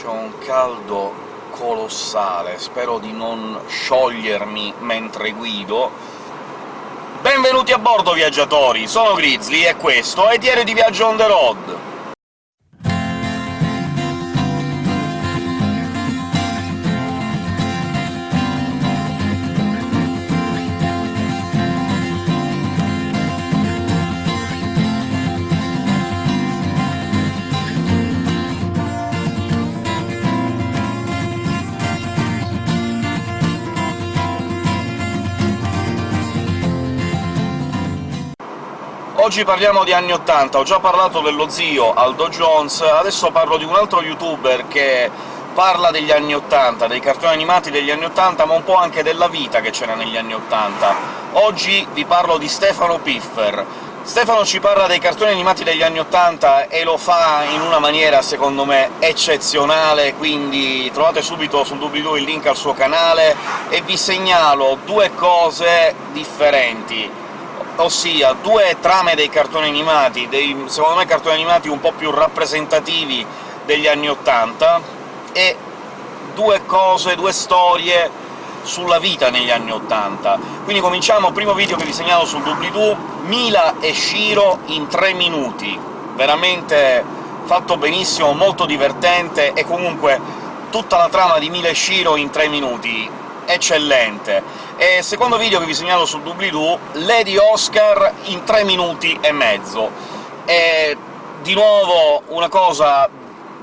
c'è un caldo colossale, spero di non sciogliermi mentre guido. Benvenuti a bordo, viaggiatori! Sono Grizzly, e questo è Diario di Viaggio on the road! Oggi parliamo di anni '80, ho già parlato dello zio Aldo Jones, adesso parlo di un altro youtuber che parla degli anni '80, dei cartoni animati degli anni '80, ma un po' anche della vita che c'era negli anni '80. Oggi vi parlo di Stefano Piffer. Stefano ci parla dei cartoni animati degli anni '80 e lo fa in una maniera, secondo me, eccezionale, quindi trovate subito sul doobly-doo il link al suo canale, e vi segnalo due cose differenti ossia due trame dei cartoni animati, dei, secondo me cartoni animati un po' più rappresentativi degli anni '80, e due cose, due storie sulla vita negli anni '80. Quindi cominciamo, primo video che vi segnalo sul doobly-doo, Mila e Shiro in tre minuti. Veramente fatto benissimo, molto divertente, e comunque tutta la trama di Mila e Shiro in tre minuti eccellente. E secondo video che vi segnalo su doobly-doo, Lady Oscar in 3 minuti e mezzo. E di nuovo una cosa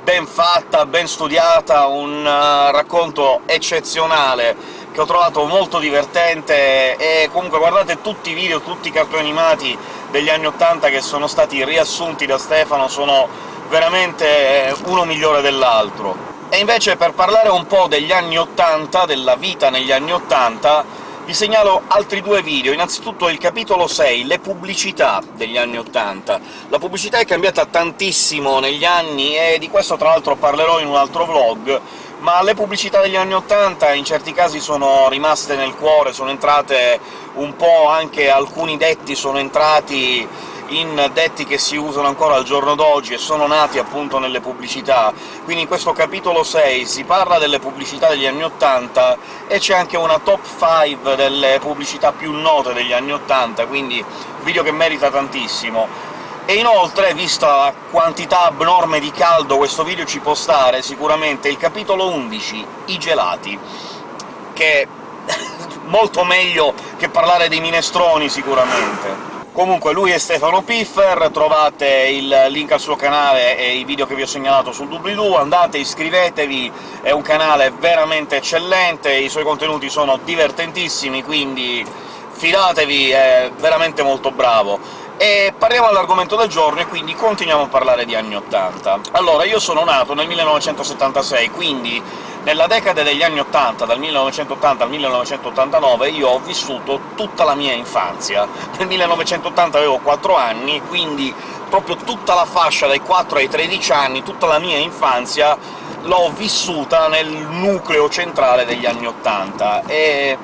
ben fatta, ben studiata, un uh, racconto eccezionale che ho trovato molto divertente, e comunque guardate tutti i video, tutti i cartoni animati degli anni '80 che sono stati riassunti da Stefano, sono veramente uno migliore dell'altro. E invece per parlare un po' degli anni '80, della vita negli anni '80, vi segnalo altri due video. Innanzitutto il capitolo 6, le pubblicità degli anni '80. La pubblicità è cambiata tantissimo negli anni, e di questo tra l'altro parlerò in un altro vlog, ma le pubblicità degli anni '80 in certi casi sono rimaste nel cuore, sono entrate un po' anche alcuni detti sono entrati in detti che si usano ancora al giorno d'oggi e sono nati appunto nelle pubblicità. Quindi in questo capitolo 6 si parla delle pubblicità degli anni '80 e c'è anche una top 5 delle pubblicità più note degli anni '80, quindi video che merita tantissimo. E inoltre, vista la quantità abnorme di caldo questo video ci può stare, sicuramente il capitolo 11, i gelati, che molto meglio che parlare dei minestroni, sicuramente. Comunque lui è Stefano Piffer, trovate il link al suo canale e i video che vi ho segnalato sul doobly-doo, andate, iscrivetevi, è un canale veramente eccellente, i suoi contenuti sono divertentissimi, quindi fidatevi, è veramente molto bravo. E parliamo all'argomento del giorno, e quindi continuiamo a parlare di anni '80. Allora, io sono nato nel 1976, quindi nella decade degli anni '80, dal 1980 al 1989, io ho vissuto tutta la mia infanzia. Nel 1980 avevo 4 anni, quindi proprio tutta la fascia dai 4 ai 13 anni, tutta la mia infanzia, l'ho vissuta nel nucleo centrale degli anni '80, e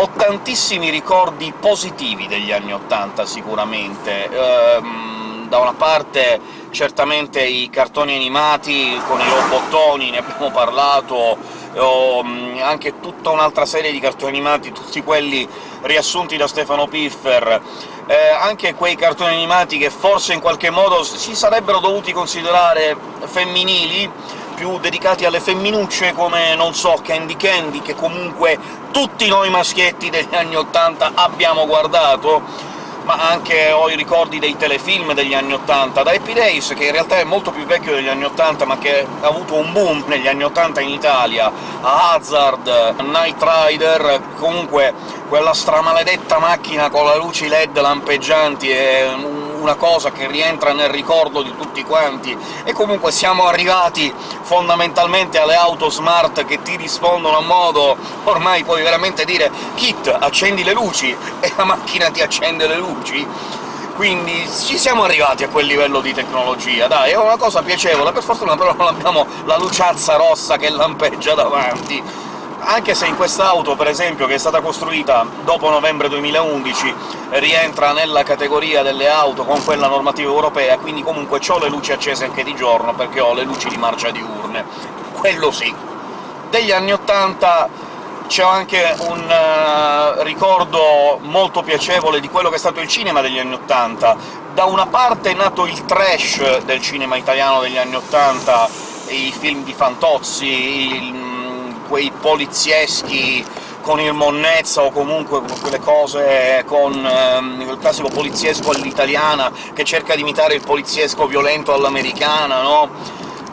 ho tantissimi ricordi positivi degli anni '80, sicuramente. Ehm, da una parte certamente i cartoni animati con i robottoni, ne abbiamo parlato, o anche tutta un'altra serie di cartoni animati, tutti quelli riassunti da Stefano Piffer, eh, anche quei cartoni animati che forse in qualche modo si sarebbero dovuti considerare femminili, più dedicati alle femminucce, come, non so, Candy Candy, che comunque tutti noi maschietti degli anni '80 abbiamo guardato, ma anche ho i ricordi dei telefilm degli anni '80, da Happy Days, che in realtà è molto più vecchio degli anni '80, ma che ha avuto un boom negli anni '80 in Italia, a Hazard, Knight Rider, comunque quella stramaledetta macchina con le luci LED lampeggianti è una cosa che rientra nel ricordo di tutti quanti, e comunque siamo arrivati fondamentalmente alle auto smart che ti rispondono a modo... ormai puoi veramente dire «Kit, accendi le luci!» e la macchina ti accende le luci? Quindi ci siamo arrivati a quel livello di tecnologia, dai, è una cosa piacevole, per fortuna però non abbiamo la luciazza rossa che lampeggia davanti, anche se in quest'auto, per esempio, che è stata costruita dopo novembre 2011, rientra nella categoria delle auto con quella normativa europea, quindi comunque ho le luci accese anche di giorno, perché ho le luci di marcia diurne. Quello sì. Degli anni '80 c'è anche un uh, ricordo molto piacevole di quello che è stato il cinema degli anni '80. Da una parte è nato il trash del cinema italiano degli anni '80, i film di Fantozzi, il, quei polizieschi con il monnezza o comunque quelle cose con um, il classico poliziesco all'italiana che cerca di imitare il poliziesco violento all'americana, no?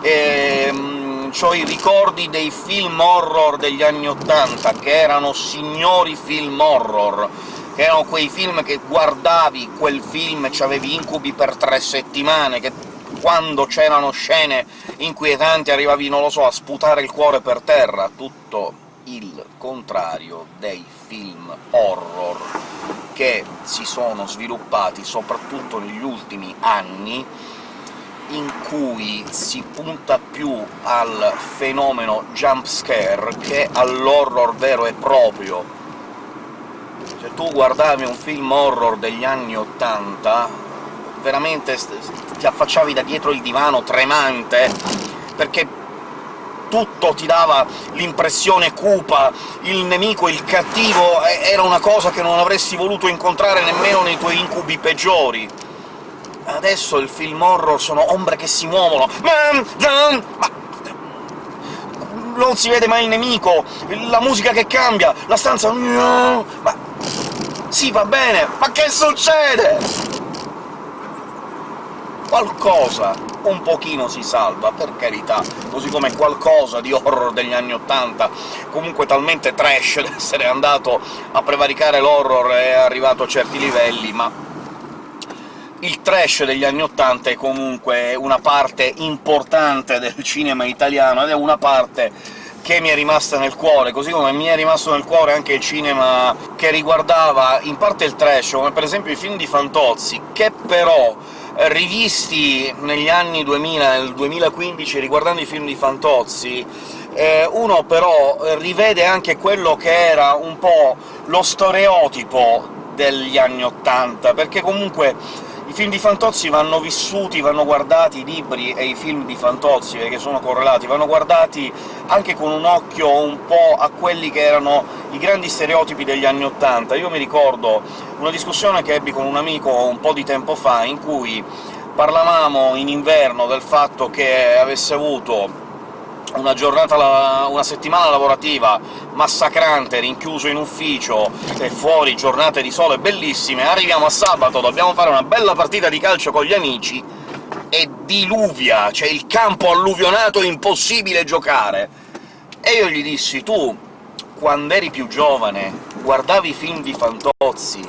E, um, ho i ricordi dei film horror degli anni '80, che erano signori film horror, che erano quei film che guardavi quel film e c'avevi incubi per tre settimane, che quando c'erano scene inquietanti arrivavi, non lo so, a sputare il cuore per terra, tutto il contrario dei film horror che si sono sviluppati soprattutto negli ultimi anni, in cui si punta più al fenomeno jump scare che all'horror vero e proprio. Se tu guardavi un film horror degli anni '80, veramente ti affacciavi da dietro il divano tremante, perché tutto ti dava l'impressione cupa, il nemico, il cattivo, era una cosa che non avresti voluto incontrare nemmeno nei tuoi incubi peggiori. Adesso il film horror sono ombre che si muovono, ma non si vede mai il nemico, la musica che cambia, la stanza... ma... Sì, va bene, ma che succede? Qualcosa un pochino si salva, per carità, così come qualcosa di horror degli anni '80, comunque talmente trash da essere andato a prevaricare l'horror e arrivato a certi livelli, ma il trash degli anni '80 è comunque una parte importante del cinema italiano, ed è una parte che mi è rimasta nel cuore, così come mi è rimasto nel cuore anche il cinema che riguardava in parte il trash, come per esempio i film di Fantozzi, che però rivisti negli anni 2000, nel 2015, riguardando i film di Fantozzi, eh, uno però rivede anche quello che era un po' lo stereotipo degli anni '80, perché comunque film di Fantozzi vanno vissuti, vanno guardati, i libri e i film di Fantozzi, perché sono correlati, vanno guardati anche con un occhio un po' a quelli che erano i grandi stereotipi degli anni '80. Io mi ricordo una discussione che ebbi con un amico un po' di tempo fa, in cui parlavamo in inverno del fatto che avesse avuto una giornata, una settimana lavorativa massacrante, rinchiuso in ufficio e fuori giornate di sole bellissime, arriviamo a sabato, dobbiamo fare una bella partita di calcio con gli amici, e diluvia, c'è il campo alluvionato, impossibile giocare! E io gli dissi, tu, quando eri più giovane, guardavi film di Fantozzi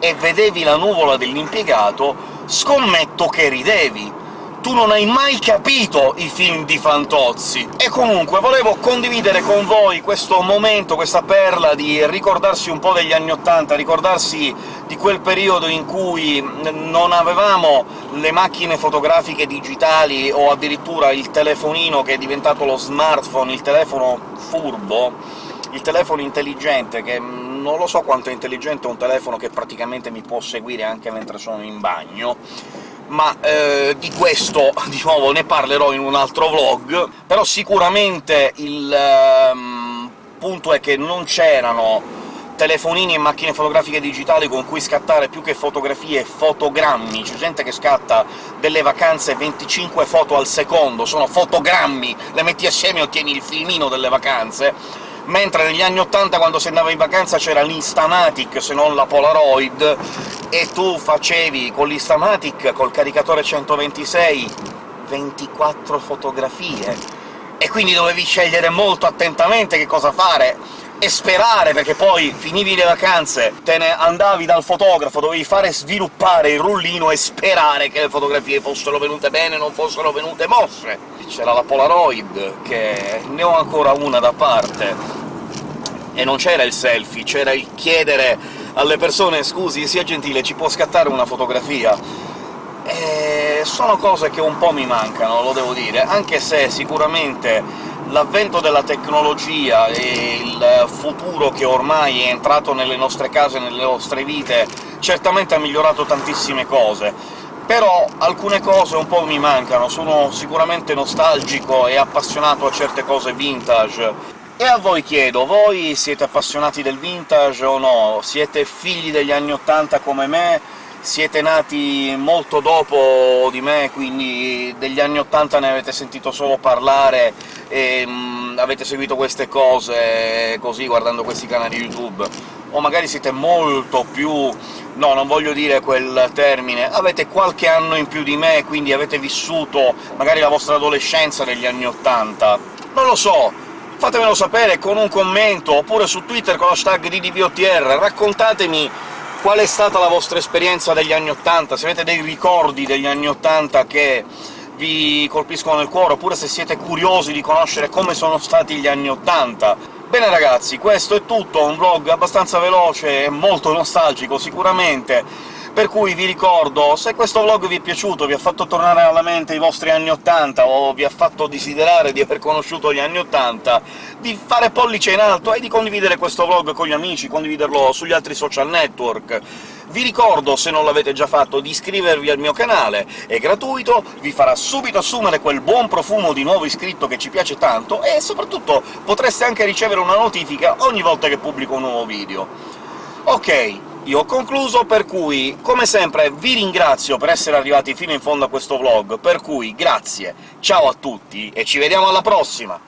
e vedevi la nuvola dell'impiegato, scommetto che ridevi! Tu non hai mai capito i film di Fantozzi. E comunque volevo condividere con voi questo momento, questa perla di ricordarsi un po' degli anni '80, ricordarsi di quel periodo in cui non avevamo le macchine fotografiche digitali o addirittura il telefonino che è diventato lo smartphone, il telefono furbo, il telefono intelligente, che non lo so quanto è intelligente un telefono che praticamente mi può seguire anche mentre sono in bagno, ma eh, di questo, di nuovo, ne parlerò in un altro vlog, però sicuramente il ehm, punto è che non c'erano telefonini e macchine fotografiche digitali con cui scattare più che fotografie, fotogrammi. C'è gente che scatta delle vacanze 25 foto al secondo, sono fotogrammi, le metti assieme e ottieni il filmino delle vacanze, mentre negli anni '80, quando si andava in vacanza, c'era l'Instamatic, se non la Polaroid, e tu facevi con l'Instamatic, col caricatore 126, 24 fotografie, e quindi dovevi scegliere molto attentamente che cosa fare, e sperare, perché poi finivi le vacanze, te ne andavi dal fotografo, dovevi fare sviluppare il rullino e sperare che le fotografie fossero venute bene, non fossero venute mosse. C'era la Polaroid, che ne ho ancora una da parte, e non c'era il selfie, c'era il chiedere alle persone «scusi, sia gentile, ci può scattare una fotografia?» e sono cose che un po' mi mancano, lo devo dire, anche se sicuramente l'avvento della tecnologia e il futuro che ormai è entrato nelle nostre case, nelle nostre vite, certamente ha migliorato tantissime cose, però alcune cose un po' mi mancano, sono sicuramente nostalgico e appassionato a certe cose vintage, e a voi chiedo, voi siete appassionati del vintage o no? Siete figli degli anni '80 come me? Siete nati molto dopo di me, quindi degli anni '80 ne avete sentito solo parlare e mh, avete seguito queste cose così, guardando questi canali YouTube? O magari siete molto più... no, non voglio dire quel termine, avete qualche anno in più di me, quindi avete vissuto magari la vostra adolescenza negli anni '80? Non lo so, fatemelo sapere con un commento, oppure su Twitter con l'hashtag DDVOTR, raccontatemi qual è stata la vostra esperienza degli anni '80, se avete dei ricordi degli anni '80 che vi colpiscono nel cuore, oppure se siete curiosi di conoscere come sono stati gli anni '80. Bene ragazzi, questo è tutto, un vlog abbastanza veloce e molto nostalgico sicuramente, per cui vi ricordo, se questo vlog vi è piaciuto, vi ha fatto tornare alla mente i vostri anni '80, o vi ha fatto desiderare di aver conosciuto gli anni '80, di fare pollice in alto e di condividere questo vlog con gli amici, condividerlo sugli altri social network. Vi ricordo, se non l'avete già fatto, di iscrivervi al mio canale, è gratuito, vi farà subito assumere quel buon profumo di nuovo iscritto che ci piace tanto, e soprattutto potreste anche ricevere una notifica ogni volta che pubblico un nuovo video. Ok, io ho concluso, per cui, come sempre, vi ringrazio per essere arrivati fino in fondo a questo vlog, per cui grazie, ciao a tutti e ci vediamo alla prossima!